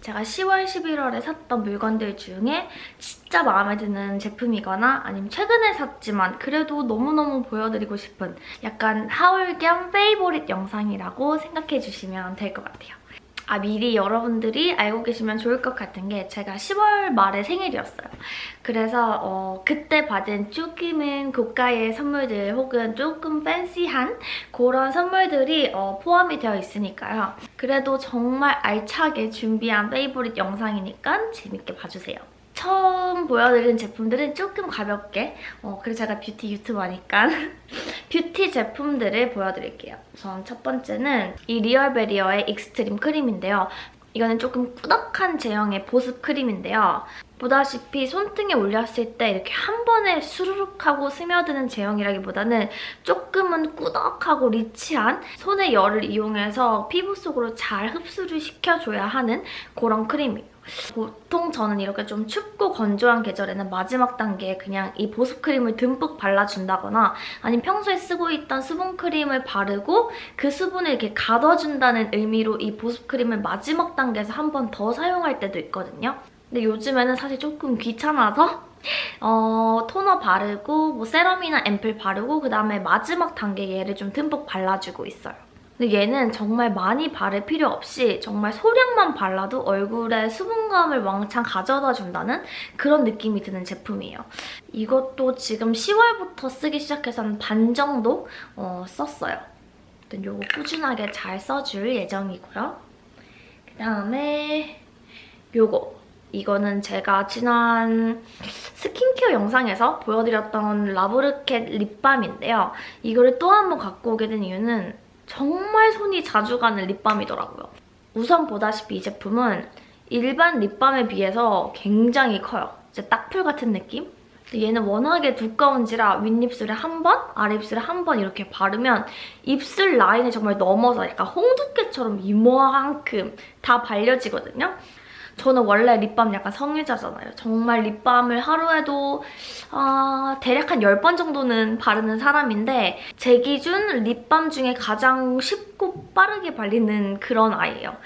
제가 10월, 11월에 샀던 물건들 중에 진짜 마음에 드는 제품이거나 아니면 최근에 샀지만 그래도 너무너무 보여드리고 싶은 약간 haul 겸 favorite 영상이라고 생각해 주시면 될 것 같아요. 아 미리 여러분들이 알고 계시면 좋을 것 같은 게 제가 10월 말에 생일이었어요. 그래서 어, 그때 받은 조금은 고가의 선물들 혹은 조금 팬시한 그런 선물들이 어, 포함이 되어 있으니까요. 그래도 정말 알차게 준비한 favorite 영상이니까 재밌게 봐주세요. 처음 보여드린 제품들은 조금 가볍게 어, 그리고 제가 뷰티 유튜버니까 뷰티 제품들을 보여드릴게요. 우선 첫 번째는 이 리얼베리어의 익스트림 크림인데요. 이거는 조금 꾸덕한 제형의 보습 크림인데요. 보다시피 손등에 올렸을 때 이렇게 한 번에 수르륵 하고 스며드는 제형이라기보다는 조금은 꾸덕하고 rich한 손의 열을 이용해서 피부 속으로 잘 흡수를 시켜줘야 하는 그런 크림이에요. 보통 저는 이렇게 좀 춥고 건조한 계절에는 마지막 단계에 그냥 이 보습크림을 듬뿍 발라준다거나 아니면 평소에 쓰고 있던 수분크림을 바르고 그 수분을 이렇게 가둬준다는 의미로 이 보습크림을 마지막 단계에서 한 번 더 사용할 때도 있거든요. 근데 요즘에는 사실 조금 귀찮아서 어, 토너 바르고 뭐 세럼이나 앰플 바르고 그다음에 마지막 단계 얘를 좀 듬뿍 발라주고 있어요. 근데 얘는 정말 많이 바를 필요 없이 정말 소량만 발라도 얼굴에 수분감을 왕창 가져다 준다는 그런 느낌이 드는 제품이에요. 이것도 지금 10월부터 쓰기 시작해서 한 반 정도 어, 썼어요. 이거 꾸준하게 잘 써줄 예정이고요. 그다음에 요거 이거는 제가 지난 스킨케어 영상에서 보여드렸던 라브르켓 립밤인데요. 이거를 또 한 번 갖고 오게 된 이유는 정말 손이 자주 가는 립밤이더라고요. 우선 보다시피 이 제품은 일반 립밤에 비해서 굉장히 커요. 진짜 딱풀 같은 느낌? 얘는 워낙에 두꺼운지라 윗입술에 한 번, 아랫입술에 한 번 이렇게 바르면 입술 라인을 정말 넘어서 약간 홍두깨처럼 이만큼 다 발려지거든요. 저는 원래 립밤 약간 성의자잖아요. 정말 립밤을 하루에도 아, 대략 한 10번 정도는 바르는 사람인데 제 기준 립밤 중에 가장 쉽고 빠르게 발리는 그런 아이예요.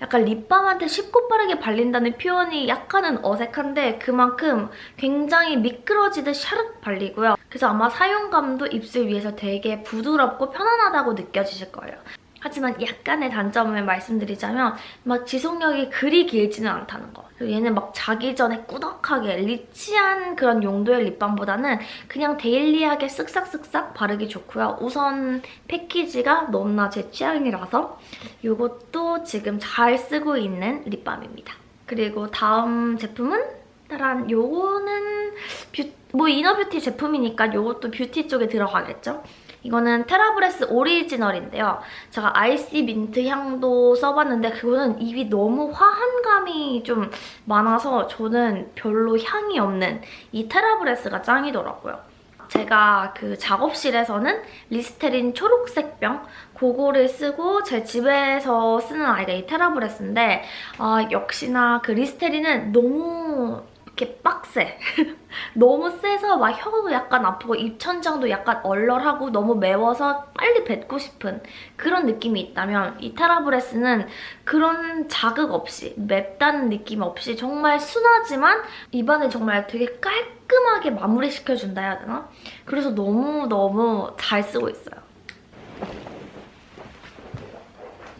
약간 립밤한테 쉽고 빠르게 발린다는 표현이 약간은 어색한데 그만큼 굉장히 미끄러지듯 샤륵 발리고요. 그래서 아마 사용감도 입술 위에서 되게 부드럽고 편안하다고 느껴지실 거예요. 하지만 약간의 단점을 말씀드리자면 막 지속력이 그리 길지는 않다는 거. 그리고 얘는 막 자기 전에 꾸덕하게 리치한 그런 용도의 립밤보다는 그냥 daily하게 쓱싹쓱싹 바르기 좋고요. 우선 패키지가 너무나 제 취향이라서 이것도 지금 잘 쓰고 있는 립밤입니다. 그리고 다음 제품은 따란 요거는 뷰, 뭐 inner beauty 제품이니까 이것도 뷰티 쪽에 들어가겠죠? 이거는 테라브레스 오리지널인데요. 제가 아이시 민트 향도 써봤는데 그거는 입이 너무 화한 감이 좀 많아서 저는 별로 향이 없는 이 테라브레스가 짱이더라고요. 제가 그 작업실에서는 리스테린 초록색 병 그거를 쓰고 제 집에서 쓰는 아이가 이 테라브레스인데 아, 역시나 그 리스테린은 너무 이렇게 빡세. 너무 세서 막 혀도 약간 아프고 입천장도 약간 얼얼하고 너무 매워서 빨리 뱉고 싶은 그런 느낌이 있다면 이 테라브레스는 그런 자극 없이 맵다는 느낌 없이 정말 순하지만 입안을 정말 되게 깔끔하게 마무리시켜준다 해야 되나? 그래서 너무너무 잘 쓰고 있어요.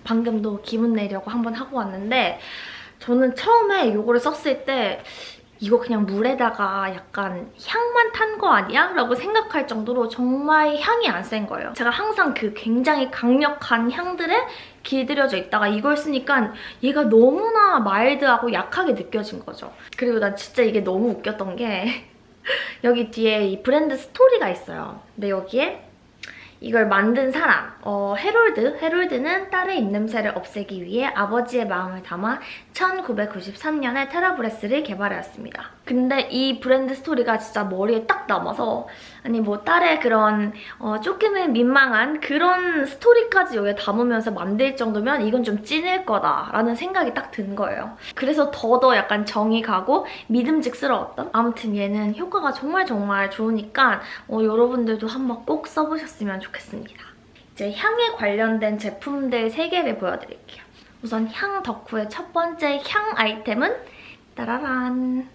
방금도 기분 내려고 한번 하고 왔는데 저는 처음에 이거를 썼을 때 이거 그냥 물에다가 약간 향만 탄 거 아니야? 라고 생각할 정도로 정말 향이 안 센 거예요. 제가 항상 그 굉장히 강력한 향들에 길들여져 있다가 이걸 쓰니까 얘가 너무나 mild하고 약하게 느껴진 거죠. 그리고 난 진짜 이게 너무 웃겼던 게 여기 뒤에 이 브랜드 스토리가 있어요. 근데 여기에 이걸 만든 사람, 어, 헤롤드. 헤롤드는 딸의 입냄새를 없애기 위해 아버지의 마음을 담아 1993년에 테라브레스를 개발하였습니다. 근데 이 브랜드 스토리가 진짜 머리에 딱 남아서 아니 뭐 딸의 그런 어, 조금은 민망한 그런 스토리까지 여기에 담으면서 만들 정도면 이건 좀 찐일 거다라는 생각이 딱 든 거예요. 그래서 더더 약간 정이 가고 믿음직스러웠던 아무튼 얘는 효과가 정말 정말 좋으니까 어, 여러분들도 한번 꼭 써보셨으면 좋겠습니다. 이제 향에 관련된 제품들 3개를 보여드릴게요. 우선 향 덕후의 첫 번째 향 아이템은 따라란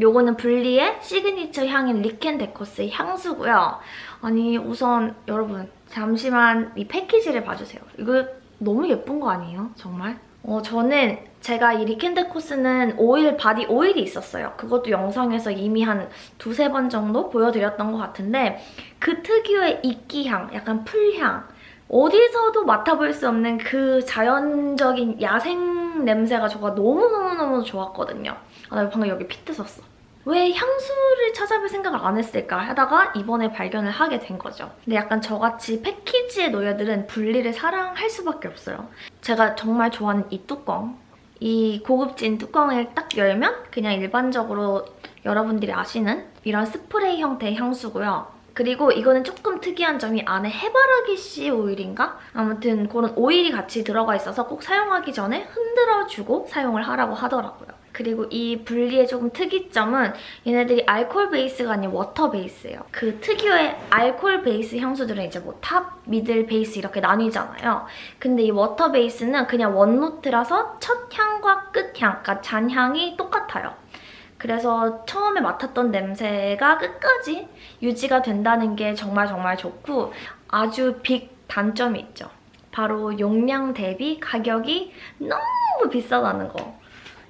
요거는 분리의 시그니처 향인 리켄데코스의 향수고요. 아니 우선 여러분 잠시만 이 패키지를 봐주세요. 이거 너무 예쁜 거 아니에요? 정말? 어, 저는 제가 이 리켄데코스는 오일, body 오일이 있었어요. 그것도 영상에서 이미 한 두세 번 정도 보여드렸던 것 같은데 그 특유의 이끼향, 약간 풀향 어디서도 맡아볼 수 없는 그 자연적인 야생 냄새가 저가 너무너무너무 좋았거든요. 아, 나 방금 여기 피트 썼어. 왜 향수를 찾아볼 생각을 안 했을까 하다가 이번에 발견을 하게 된 거죠. 근데 약간 저같이 패키지의 노예들은 분리를 사랑할 수밖에 없어요. 제가 정말 좋아하는 이 뚜껑. 이 고급진 뚜껑을 딱 열면 그냥 일반적으로 여러분들이 아시는 이런 스프레이 형태의 향수고요. 그리고 이거는 조금 특이한 점이 안에 해바라기 씨 오일인가? 아무튼 그런 오일이 같이 들어가 있어서 꼭 사용하기 전에 흔들어주고 사용을 하라고 하더라고요. 그리고 이 분리의 조금 특이점은 얘네들이 알코올 base가 아닌 water base예요. 그 특유의 알코올 base 향수들은 이제 뭐 top, middle, base 이렇게 나뉘잖아요. 근데 이 water base는 그냥 one note라서 첫 향과 끝 향, 그러니까 잔향이 똑같아요. 그래서 처음에 맡았던 냄새가 끝까지 유지가 된다는 게 정말 정말 좋고 아주 big 단점이 있죠. 바로 용량 대비 가격이 너무 비싸다는 거.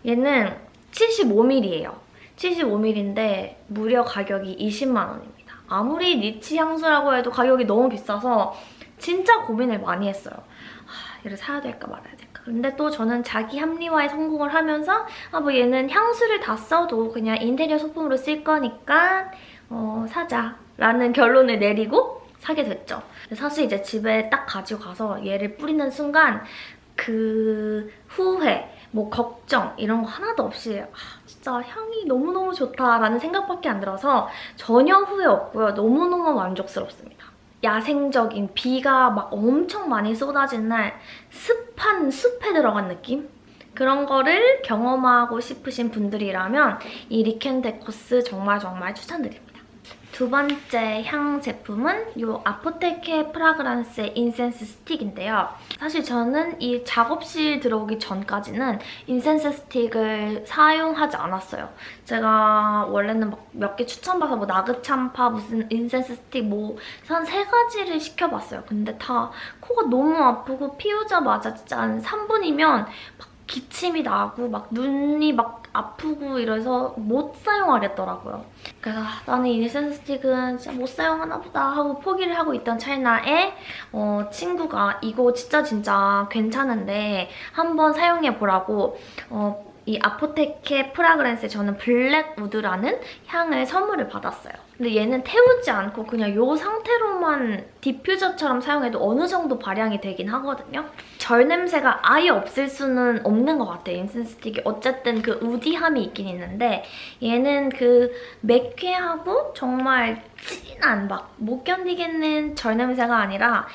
얘는 75ml예요. 75ml인데 무려 가격이 20만 원입니다. 아무리 니치 향수라고 해도 가격이 너무 비싸서 진짜 고민을 많이 했어요. 하, 얘를 사야 될까 말아야 될까. 근데 또 저는 자기 합리화에 성공을 하면서 아 뭐 얘는 향수를 다 써도 그냥 인테리어 소품으로 쓸 거니까 어, 사자 라는 결론을 내리고 사게 됐죠. 사실 이제 집에 딱 가지고 가서 얘를 뿌리는 순간 그 후회, 뭐 걱정 이런 거 하나도 없이 아, 진짜 향이 너무너무 좋다라는 생각밖에 안 들어서 전혀 후회 없고요. 너무너무 만족스럽습니다. 야생적인 비가 막 엄청 많이 쏟아진 날 습한 숲에 들어간 느낌? 그런 거를 경험하고 싶으신 분들이라면 이 리켄데 코스 정말 정말 추천드립니다. 두 번째 향 제품은 이 아포테케 프라그란스의 incense stick인데요. 사실 저는 이 작업실 들어오기 전까지는 incense stick을 사용하지 않았어요. 제가 원래는 몇 개 추천받아서 뭐 나그참파 무슨 incense stick 뭐 한 세 가지를 시켜봤어요. 근데 다 코가 너무 아프고 피우자마자 진짜 한 3분이면 막 기침이 나고 막 눈이 막 아프고 이래서 못 사용하겠더라고요. 그래서 아, 나는 이 incense stick은 진짜 못 사용하나 보다 하고 포기를 하고 있던 찰나에 어, 친구가 이거 진짜 진짜 괜찮은데 한번 사용해보라고 어, 이 아포테케 프라그랜스에 저는 블랙우드라는 향을 선물을 받았어요. 근데 얘는 태우지 않고 그냥 이 상태로만 디퓨저처럼 사용해도 어느 정도 발향이 되긴 하거든요. 절 냄새가 아예 없을 수는 없는 것 같아요, incense stick이. 어쨌든 그 woody함이 있긴 있는데 얘는 그 매쾌하고 정말 진한 막 못 견디겠는 절 냄새가 아니라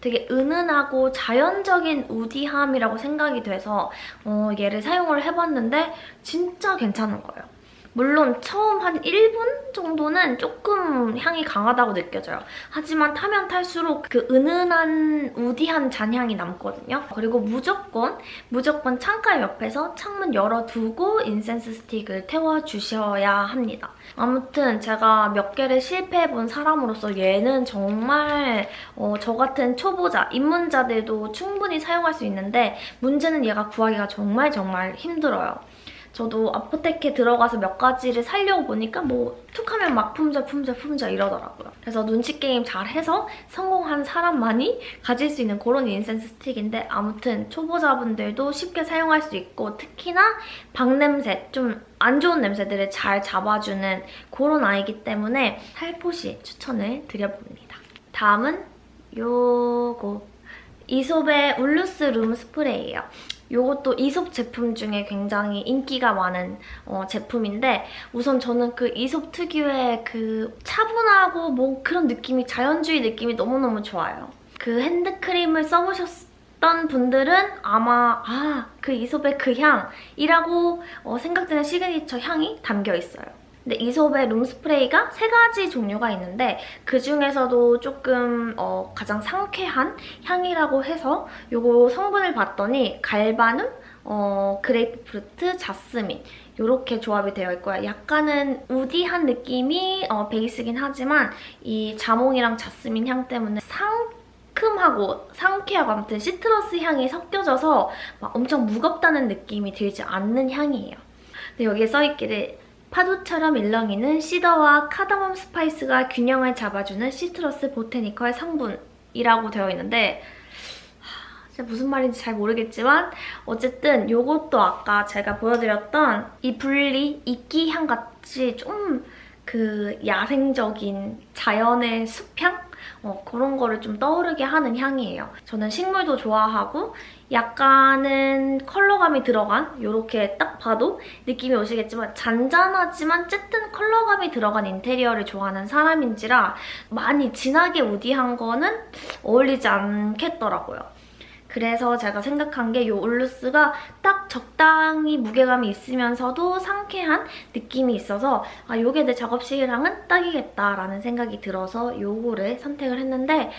되게 은은하고 자연적인 우디함이라고 생각이 돼서 어, 얘를 사용을 해봤는데 진짜 괜찮은 거예요. 물론 처음 한 1분 정도는 조금 향이 강하다고 느껴져요. 하지만 타면 탈수록 그 은은한 우디한 잔향이 남거든요. 그리고 무조건 무조건 창가 옆에서 창문 열어두고 인센스 스틱을 태워주셔야 합니다. 아무튼 제가 몇 개를 실패해본 사람으로서 얘는 정말 어, 저 같은 초보자, 입문자들도 충분히 사용할 수 있는데 문제는 얘가 구하기가 정말 정말 힘들어요. 저도 아포테케 들어가서 몇 가지를 살려고 보니까 뭐 툭 하면 막 품절 품절 품절 이러더라고요. 그래서 눈치 게임 잘해서 성공한 사람만이 가질 수 있는 그런 인센스 스틱인데 아무튼 초보자분들도 쉽게 사용할 수 있고 특히나 방냄새 좀 안 좋은 냄새들을 잘 잡아주는 그런 아이기 때문에 살포시 추천을 드려봅니다. 다음은 요거 이솝의 울루스 룸 스프레이예요. 요것도 이솝 제품 중에 굉장히 인기가 많은 어, 제품인데 우선 저는 그 이솝 특유의 그 차분하고 뭐 그런 느낌이 자연주의 느낌이 너무너무 좋아요. 그 핸드크림을 써보셨던 분들은 아마 아 그 이솝의 그 향이라고 어, 생각되는 시그니처 향이 담겨 있어요. 근데 이솝의 룸스프레이가 세 가지 종류가 있는데 그 중에서도 조금 어, 가장 상쾌한 향이라고 해서 요거 성분을 봤더니 galbanum, 어, 그레이프프루트, 자스민 이렇게 조합이 되어 있고요. 약간은 woody한 느낌이 어, 베이스긴 하지만 이 자몽이랑 자스민 향 때문에 상큼하고 상쾌하고 아무튼 citrus 향이 섞여져서 막 엄청 무겁다는 느낌이 들지 않는 향이에요. 근데 여기에 써있기를 파도처럼 일렁이는 cedar와 cardamom spice가 균형을 잡아주는 citrus botanical 성분이라고 되어 있는데 무슨 말인지 잘 모르겠지만 어쨌든 이것도 아까 제가 보여드렸던 이 분리 이끼 향같이 좀 그 야생적인 자연의 숲향? 어, 그런 거를 좀 떠오르게 하는 향이에요. 저는 식물도 좋아하고 약간은 컬러감이 들어간 이렇게 딱 봐도 느낌이 오시겠지만 잔잔하지만 쨌든 컬러감이 들어간 인테리어를 좋아하는 사람인지라 많이 진하게 우디한 거는 어울리지 않겠더라고요. 그래서 제가 생각한 게이 울루스가 딱 적당히 무게감이 있으면서도 상쾌한 느낌이 있어서 아 이게 내 작업실이랑은 딱이겠다라는 생각이 들어서 요거를 선택을 했는데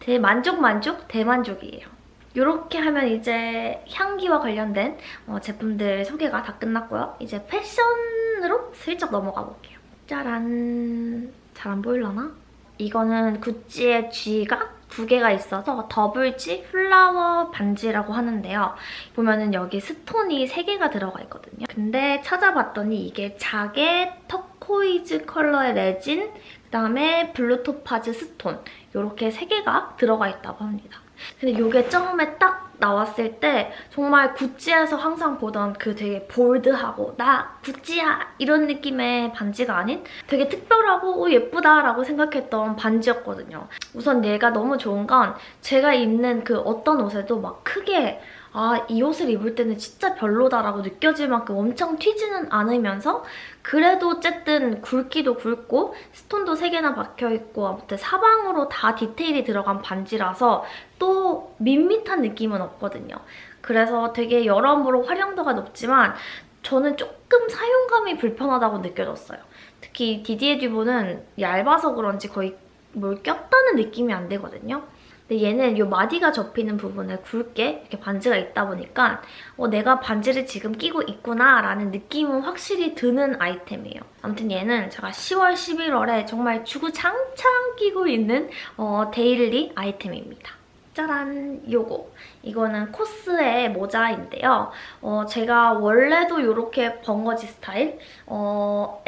대만족 만족 대만족이에요. 이렇게 하면 이제 향기와 관련된 어, 제품들 소개가 다 끝났고요. 이제 패션으로 슬쩍 넘어가 볼게요. 짜란! 잘 안 보일라나? 이거는 구찌의 G가 두 개가 있어서 double G flower 반지라고 하는데요. 보면은 여기 stone이 세 개가 들어가 있거든요. 근데 찾아봤더니 이게 자개 turquoise 컬러의 레진, 그다음에 blue topaz stone 이렇게 세 개가 들어가 있다고 합니다. 근데 이게 처음에 딱 나왔을 때 정말 구찌에서 항상 보던 그 되게 bold하고 나 구찌야 이런 느낌의 반지가 아닌 되게 특별하고 오, 예쁘다라고 생각했던 반지였거든요. 우선 얘가 너무 좋은 건 제가 입는 그 어떤 옷에도 막 크게 아, 이 옷을 입을 때는 진짜 별로다라고 느껴질 만큼 엄청 튀지는 않으면서 그래도 어쨌든 굵기도 굵고 스톤도 3개나 박혀있고 아무튼 사방으로 다 디테일이 들어간 반지라서 또 밋밋한 느낌은 없거든요. 그래서 되게 여러모로 활용도가 높지만 저는 조금 사용감이 불편하다고 느껴졌어요. 특히 디디에 듀보는 얇아서 그런지 거의 뭘 꼈다는 느낌이 안 되거든요. 근데 얘는 이 마디가 접히는 부분에 굵게 이렇게 반지가 있다 보니까 어, 내가 반지를 지금 끼고 있구나 라는 느낌은 확실히 드는 아이템이에요. 아무튼 얘는 제가 10월, 11월에 정말 주구장창 끼고 있는 어, daily 아이템입니다. 짜란! 요거. 이거는 코스의 모자인데요. 어, 제가 원래도 이렇게 벙거지 스타일의 어,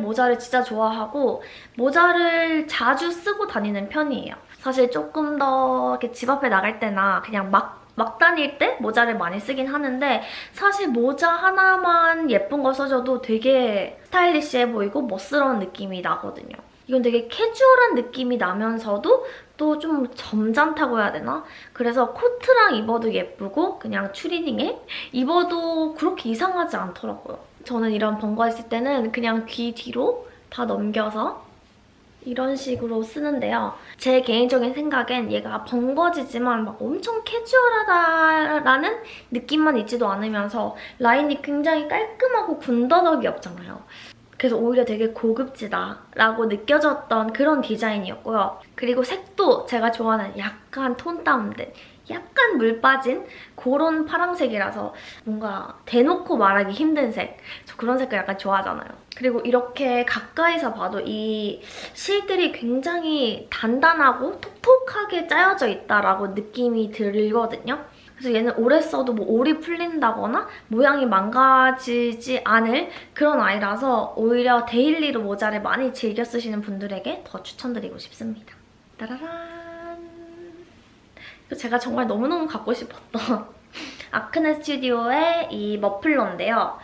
모자를 진짜 좋아하고 모자를 자주 쓰고 다니는 편이에요. 사실 조금 더 이렇게 집 앞에 나갈 때나 그냥 막, 막 다닐 때 모자를 많이 쓰긴 하는데 사실 모자 하나만 예쁜 거 써줘도 되게 스타일리시해 보이고 멋스러운 느낌이 나거든요. 이건 되게 캐주얼한 느낌이 나면서도 또 좀 점잖다고 해야 되나? 그래서 코트랑 입어도 예쁘고 그냥 추리닝에 입어도 그렇게 이상하지 않더라고요. 저는 이런 번거 있을 때는 그냥 귀 뒤로 다 넘겨서 이런 식으로 쓰는데요. 제 개인적인 생각엔 얘가 번거지지만 막 엄청 캐주얼하다라는 느낌만 있지도 않으면서 라인이 굉장히 깔끔하고 군더더기 없잖아요. 그래서 오히려 되게 고급지다라고 느껴졌던 그런 디자인이었고요. 그리고 색도 제가 좋아하는 약간 톤 다운된 약간 물 빠진 그런 파란색이라서 뭔가 대놓고 말하기 힘든 색. 저 그런 색깔 약간 좋아하잖아요. 그리고 이렇게 가까이서 봐도 이 실들이 굉장히 단단하고 톡톡하게 짜여져 있다라고 느낌이 들거든요. 그래서 얘는 오래 써도 뭐 올이 풀린다거나 모양이 망가지지 않을 그런 아이라서 오히려 daily로 모자를 많이 즐겨 쓰시는 분들에게 더 추천드리고 싶습니다. 따라란! 제가 정말 너무너무 갖고 싶었던 아크네 스튜디오의 이 머플러인데요.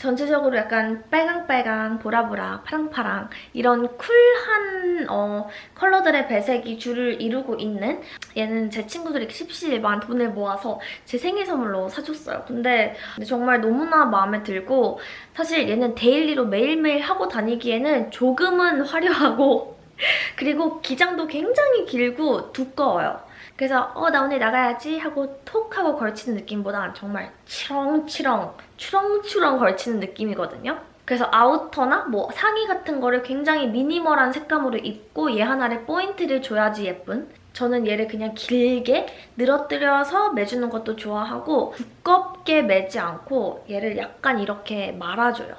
전체적으로 약간 빨강빨강, 보라보라, 파랑파랑 이런 쿨한 어, 컬러들의 배색이 줄을 이루고 있는 얘는 제 친구들이 십시일반 돈을 모아서 제 생일 선물로 사줬어요. 근데 정말 너무나 마음에 들고 사실 얘는 daily로 매일매일 하고 다니기에는 조금은 화려하고 그리고 기장도 굉장히 길고 두꺼워요. 그래서 어 나 오늘 나가야지 하고 톡 하고 걸치는 느낌보다 정말 치렁치렁 추렁추렁 걸치는 느낌이거든요. 그래서 아우터나 뭐 상의 같은 거를 굉장히 minimal한 색감으로 입고 얘 하나를 포인트를 줘야지 예쁜 저는 얘를 그냥 길게 늘어뜨려서 매주는 것도 좋아하고 두껍게 매지 않고 얘를 약간 이렇게 말아줘요.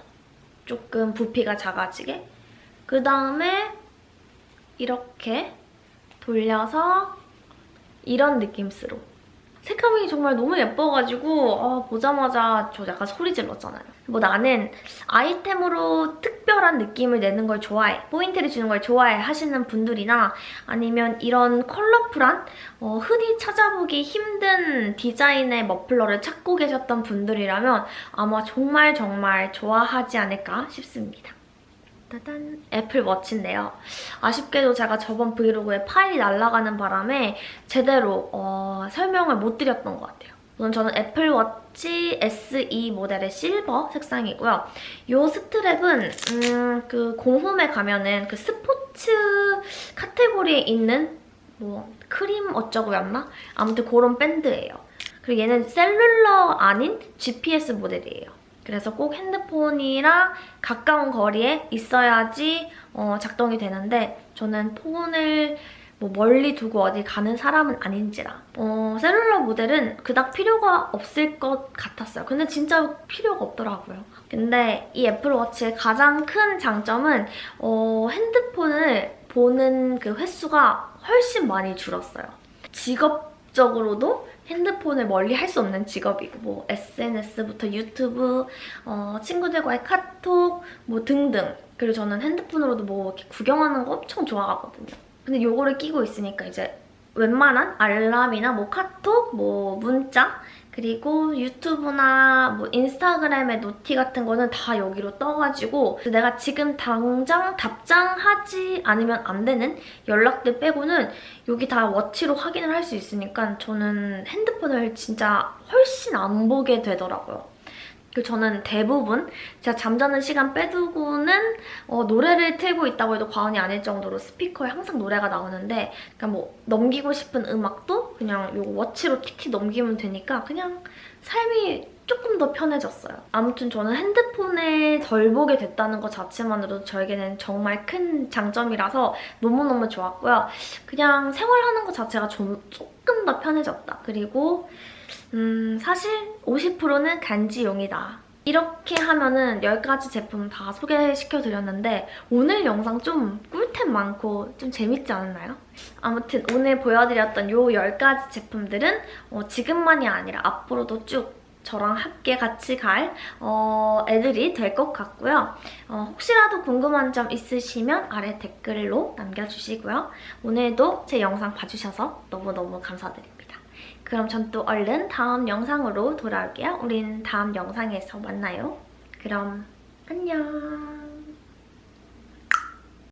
조금 부피가 작아지게. 그 다음에 이렇게 돌려서 이런 느낌으로 색감이 정말 너무 예뻐가지고 아, 보자마자 저 약간 소리 질렀잖아요. 뭐 나는 아이템으로 특별한 느낌을 내는 걸 좋아해, 포인트를 주는 걸 좋아해 하시는 분들이나 아니면 이런 컬러풀한 어, 흔히 찾아보기 힘든 디자인의 머플러를 찾고 계셨던 분들이라면 아마 정말 정말 좋아하지 않을까 싶습니다. 따단 애플워치인데요. 아쉽게도 제가 저번 브이로그에 파일이 날아가는 바람에 제대로 어, 설명을 못 드렸던 것 같아요. 우선 저는 애플워치 SE 모델의 실버 색상이고요. 이 스트랩은 음, 그 공홈에 가면은 그 스포츠 카테고리에 있는 뭐 크림 어쩌고였나? 아무튼 그런 밴드예요. 그리고 얘는 셀룰러 아닌 GPS 모델이에요. 그래서 꼭 핸드폰이랑 가까운 거리에 있어야지 어, 작동이 되는데 저는 폰을 뭐 멀리 두고 어디 가는 사람은 아닌지라 어, 셀룰러 모델은 그닥 필요가 없을 것 같았어요. 근데 진짜 필요가 없더라고요. 근데 이 애플워치의 가장 큰 장점은 어, 핸드폰을 보는 그 횟수가 훨씬 많이 줄었어요. 직업 적으로도 핸드폰을 멀리 할 수 없는 직업이고 뭐 SNS부터 유튜브, 어, 친구들과의 카톡 뭐 등등 그리고 저는 핸드폰으로도 뭐 이렇게 구경하는 거 엄청 좋아하거든요. 근데 이거를 끼고 있으니까 이제 웬만한 알람이나 뭐 카톡, 뭐 문자 그리고 유튜브나 뭐 인스타그램의 노티 같은 거는 다 여기로 떠가지고 내가 지금 당장 답장하지 않으면 안 되는 연락들 빼고는 여기 다 워치로 확인을 할 수 있으니까 저는 핸드폰을 진짜 훨씬 안 보게 되더라고요. 그 저는 대부분 제가 잠자는 시간 빼두고는 어, 노래를 틀고 있다고 해도 과언이 아닐 정도로 스피커에 항상 노래가 나오는데 그러니까 뭐 넘기고 싶은 음악도 그냥 요 워치로 틱틱 넘기면 되니까 그냥 삶이 조금 더 편해졌어요. 아무튼 저는 핸드폰을 덜 보게 됐다는 것 자체만으로도 저에게는 정말 큰 장점이라서 너무너무 좋았고요. 그냥 생활하는 것 자체가 좀 조금 더 편해졌다. 그리고 음, 사실 50%는 간지용이다. 이렇게 하면은 10가지 제품 다 소개시켜드렸는데 오늘 영상 좀 꿀템 많고 좀 재밌지 않았나요? 아무튼 오늘 보여드렸던 이 10가지 제품들은 어, 지금만이 아니라 앞으로도 쭉 저랑 함께 같이 갈 어, 애들이 될 것 같고요. 어, 혹시라도 궁금한 점 있으시면 아래 댓글로 남겨주시고요. 오늘도 제 영상 봐주셔서 너무너무 감사드립니다. 그럼 전 또 얼른 다음 영상으로 돌아올게요. 우린 다음 영상에서 만나요. 그럼 안녕.